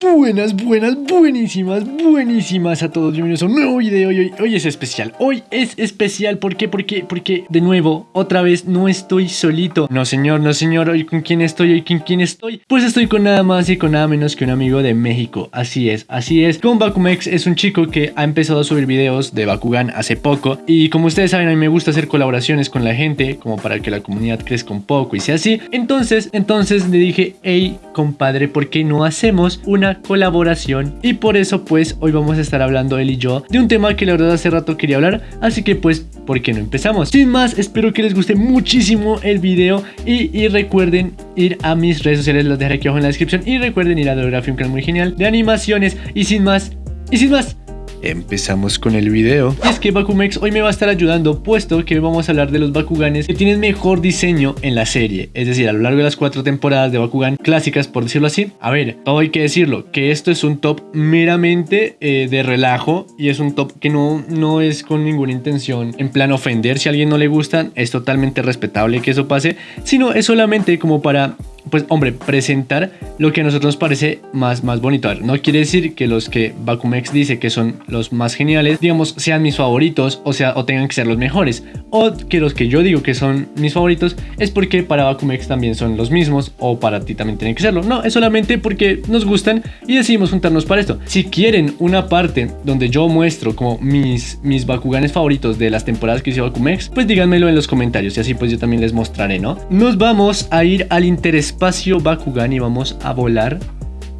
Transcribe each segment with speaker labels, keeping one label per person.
Speaker 1: Buenas, buenas, buenísimas, buenísimas a todos. Bienvenidos a un nuevo video y hoy, hoy es especial. Hoy es especial, ¿por qué? Porque, porque de nuevo, otra vez no estoy solito. No señor, no señor, hoy con quién estoy, hoy con quién estoy. Pues estoy con nada más y con nada menos que un amigo de México. Así es, así es. Con Bakumex es un chico que ha empezado a subir videos de Bakugan hace poco. Y como ustedes saben, a mí me gusta hacer colaboraciones con la gente, como para que la comunidad crezca un poco y sea así. Entonces, entonces le dije, hey, compadre, ¿por qué no hacemos una colaboración. Y por eso pues hoy vamos a estar hablando él y yo de un tema que la verdad hace rato quería hablar, así que pues ¿por qué no empezamos? Sin más, espero que les guste muchísimo el video. Y, recuerden ir a mis redes sociales, las dejaré aquí abajo en la descripción. Y recuerden ir a Dolography, un canal muy genial de animaciones. Y sin más, y sin más, Empezamos con el video. Y es que Bakumex hoy me va a estar ayudando puesto que vamos a hablar de los Bakuganes que tienen mejor diseño en la serie. Es decir, a lo largo de las cuatro temporadas de Bakugan clásicas, por decirlo así. A ver, todo hay que decirlo, que esto es un top meramente eh, de relajo y es un top que no, no es con ninguna intención en plan ofender. Si a alguien no le gusta, es totalmente respetable que eso pase, sino es solamente como para pues hombre, presentar lo que a nosotros nos parece más, más bonito. no quiere decir que los que Bakumex dice que son los más geniales, digamos, sean mis favoritos o, sea, o tengan que ser los mejores. O que los que yo digo que son mis favoritos es porque para Bakumex también son los mismos o para ti también tienen que serlo. No, es solamente porque nos gustan y decidimos juntarnos para esto. Si quieren una parte donde yo muestro como mis, mis Bakuganes favoritos de las temporadas que hice Bakumex, pues díganmelo en los comentarios y así pues yo también les mostraré, ¿no? Nos vamos a ir al interés espacio Bakugan y vamos a volar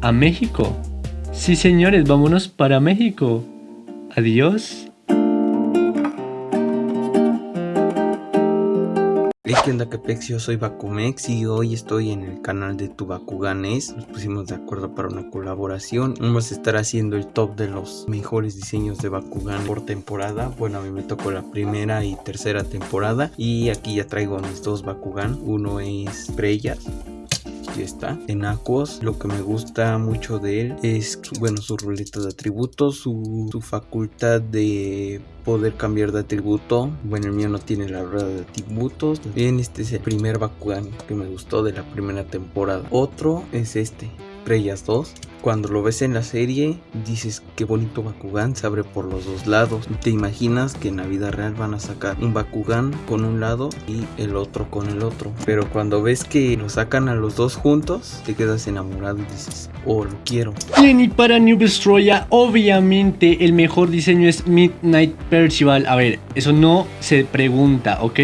Speaker 1: a México. Sí, señores, vámonos para México. Adiós.
Speaker 2: ¿qué onda Capex? Yo soy Bakumex y hoy estoy en el canal de Tu Bakuganes. Nos pusimos de acuerdo para una colaboración. Vamos a estar haciendo el top de los mejores diseños de Bakugan por temporada. Bueno, a mí me tocó la primera y tercera temporada. Y aquí ya traigo mis dos Bakugan. Uno es Preyas está. En Aquos lo que me gusta mucho de él es, bueno, su ruleta de atributos, su, su facultad de poder cambiar de atributo. Bueno, el mío no tiene la rueda de atributos. Bien, este es el primer Bakugan que me gustó de la primera temporada. Otro es este, Preyas 2 cuando lo ves en la serie, dices qué bonito Bakugan se abre por los dos lados. Te imaginas que en la vida real van a sacar un Bakugan con un lado y el otro con el otro. Pero cuando ves que lo sacan a los dos juntos, te quedas enamorado y dices, oh, lo quiero.
Speaker 1: Bien, y para New Destroya, obviamente el mejor diseño es Midnight Percival. A ver, eso no se pregunta, ¿ok?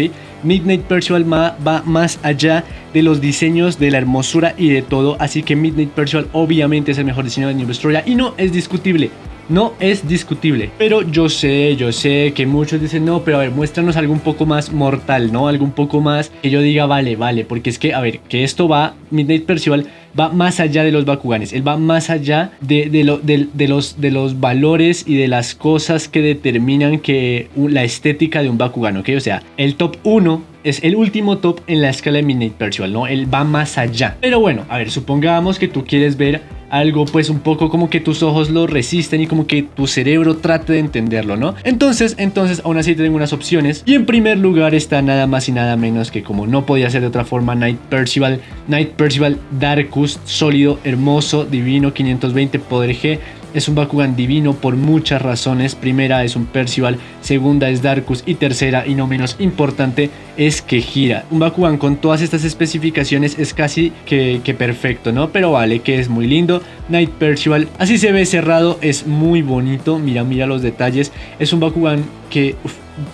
Speaker 1: Midnight Percival va más allá de los diseños, de la hermosura y de todo. Así que Midnight Percival obviamente es el mejor diseño de New y no es discutible. No es discutible, pero yo sé, yo sé que muchos dicen no, pero a ver, muéstranos algo un poco más mortal, ¿no? Algo un poco más que yo diga, vale, vale, porque es que, a ver, que esto va, Midnight Percival va más allá de los Bakuganes, él va más allá de, lo, de, los, de los valores y de las cosas que determinan que la estética de un Bakugan, ¿ok? O sea, el top 1 es el último top en la escala de Midnight Percival, ¿no? Él va más allá. Pero bueno, a ver, supongamos que tú quieres ver algo pues un poco como que tus ojos lo resisten y como que tu cerebro trate de entenderlo, ¿no? Entonces, entonces aún así tengo unas opciones y en primer lugar está nada más y nada menos que como no podía ser de otra forma Night Percival, Night Percival Darkus, sólido, hermoso, divino, 520 poder G, es un Bakugan divino por muchas razones. Primera es un Percival, segunda es Darkus y tercera y no menos importante es que gira. Un Bakugan con todas estas especificaciones es casi que, perfecto, ¿no? Pero vale, que es muy lindo. Night Percival, así se ve cerrado, es muy bonito. Mira, mira los detalles. Es un Bakugan que...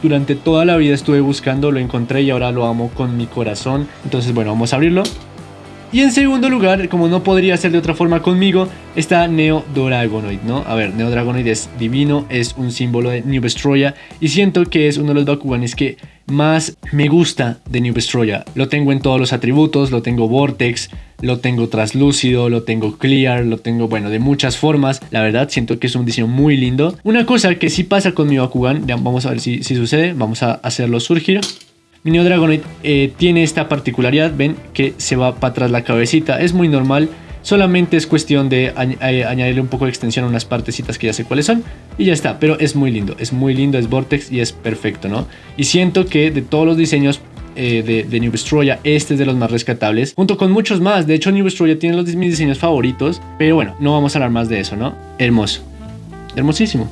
Speaker 1: durante toda la vida estuve buscando, lo encontré y ahora lo amo con mi corazón. Entonces, bueno, vamos a abrirlo. Y en segundo lugar, como no podría ser de otra forma conmigo, está Neo Dragonoid, ¿no? A ver, Neo Dragonoid es divino, es un símbolo de New Destroya y siento que es uno de los Bakuganes que más me gusta de New Destroya. Lo tengo en todos los atributos, lo tengo Vortex, lo tengo translúcido, lo tengo clear, lo tengo, bueno, de muchas formas. La verdad, siento que es un diseño muy lindo. Una cosa que sí pasa con mi Bakugan, vamos a ver si, si sucede, vamos a hacerlo surgir. Neo Dragonite eh, tiene esta particularidad, ven que se va para atrás la cabecita, es muy normal, solamente es cuestión de eh, añadirle un poco de extensión a unas partecitas que ya sé cuáles son y ya está, pero es muy lindo, es muy lindo, es Vortex y es perfecto, ¿no? Y siento que de todos los diseños eh, de, de, New Destroya. Este es de los más rescatables, junto con muchos más. De hecho, New Destroya tiene los mis diseños favoritos, pero bueno, no vamos a hablar más de eso, ¿no? Hermoso. Hermosísimo.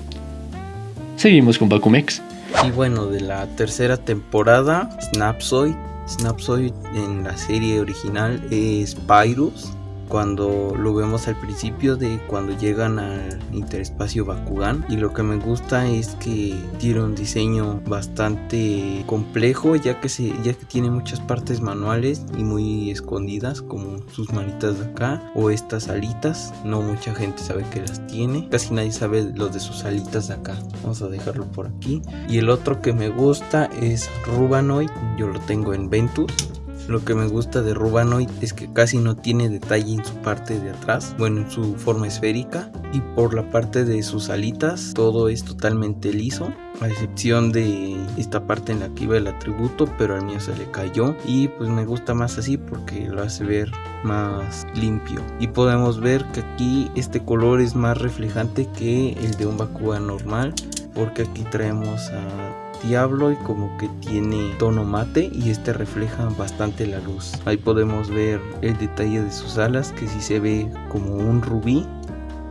Speaker 1: Seguimos con Bakumex.
Speaker 2: Y bueno, de la tercera temporada, Snapsoid. Snapsoid en la serie original es Pyrus cuando lo vemos al principio de cuando llegan al interespacio Bakugan. Y lo que me gusta es que tiene un diseño bastante complejo ya que se ya que tiene muchas partes manuales y muy escondidas como sus manitas de acá o estas alitas. No mucha gente sabe que las tiene. Casi nadie sabe los de sus alitas de acá. Vamos a dejarlo por aquí. Y el otro que me gusta es Rubanoid. Yo lo tengo en Ventus lo que me gusta de Rubanoid es que casi no tiene detalle en su parte de atrás, bueno, en su forma esférica. Y por la parte de sus alitas, todo es totalmente liso. A excepción de esta parte en la que iba el atributo, pero al mío se le cayó. Y pues me gusta más así porque lo hace ver más limpio. Y podemos ver que aquí este color es más reflejante que el de un Bakugan normal. Porque aquí traemos a diablo y como que tiene tono mate y este refleja bastante la luz. Ahí podemos ver el detalle de sus alas que si se ve como un rubí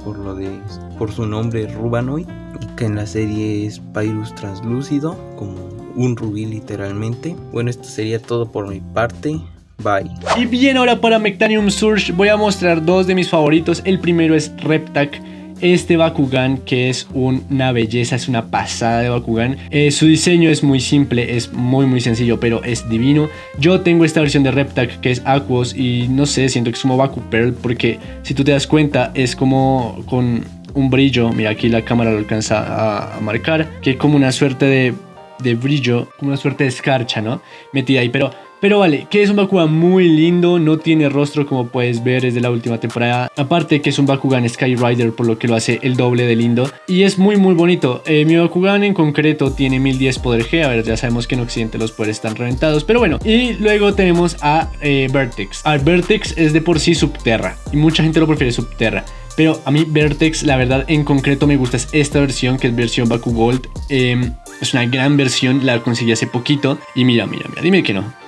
Speaker 2: por lo de por su nombre Rubanoid y que en la serie es Pyrus translúcido como un rubí literalmente. Bueno, esto sería todo por mi parte. Bye.
Speaker 1: Y bien, ahora para Mectanium Surge voy a mostrar dos de mis favoritos. El primero es Reptac este Bakugan que es una belleza, es una pasada de Bakugan. Eh, su diseño es muy simple, es muy muy sencillo, pero es divino. Yo tengo esta versión de Reptac que es Aquos y no sé, siento que es como Baku Pearl porque si tú te das cuenta es como con un brillo, mira aquí la cámara lo alcanza a, marcar, que es como una suerte de, de brillo, como una suerte de escarcha, ¿no? Metida ahí, pero pero vale, que es un Bakugan muy lindo, no tiene rostro como puedes ver desde la última temporada. Aparte que es un Bakugan Skyrider por lo que lo hace el doble de lindo. Y es muy muy bonito. Eh, mi Bakugan en concreto tiene 1010 poder G. A ver, ya sabemos que en Occidente los poderes están reventados. Pero bueno, y luego tenemos a eh, Vertex. A Vertex es de por sí Subterra. Y mucha gente lo prefiere Subterra. Pero a mí Vertex, la verdad, en concreto me gusta esta versión, que es versión Baku Gold. Em, es una gran versión, la conseguí hace poquito. Y mira, mira, mira, dime que no.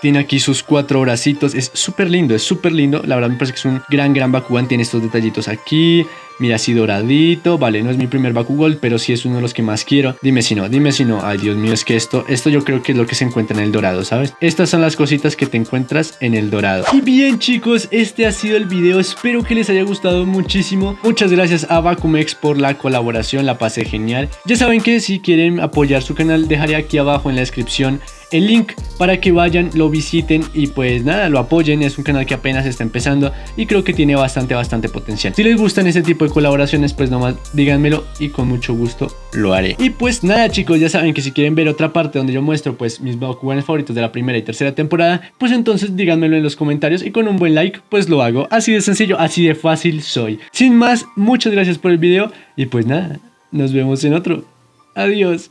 Speaker 1: Tiene aquí sus cuatro bracitos. Es súper lindo, es súper lindo. La verdad me parece que es un gran, gran Bakugan. Tiene estos detallitos aquí. Mira, así doradito. Vale, no es mi primer Bakugol, pero sí es uno de los que más quiero. Dime si no, dime si no. Ay, Dios mío, es que esto, esto yo creo que es lo que se encuentra en el dorado, ¿sabes? Estas son las cositas que te encuentras en el dorado. Y bien, chicos, este ha sido el video. Espero que les haya gustado muchísimo. Muchas gracias a Bakumex por la colaboración. La pasé genial. Ya saben que si quieren apoyar su canal, dejaré aquí abajo en la descripción el link para que vayan, lo visiten y pues nada, lo apoyen. Es un canal que apenas está empezando y creo que tiene bastante, bastante potencial. Si les gustan ese tipo de colaboraciones, pues nomás díganmelo y con mucho gusto lo haré. Y pues nada chicos, ya saben que si quieren ver otra parte donde yo muestro pues mis Bakuganes favoritos de la primera y tercera temporada, pues entonces díganmelo en los comentarios y con un buen like pues lo hago. Así de sencillo, así de fácil soy. Sin más, muchas gracias por el video y pues nada, nos vemos en otro. Adiós.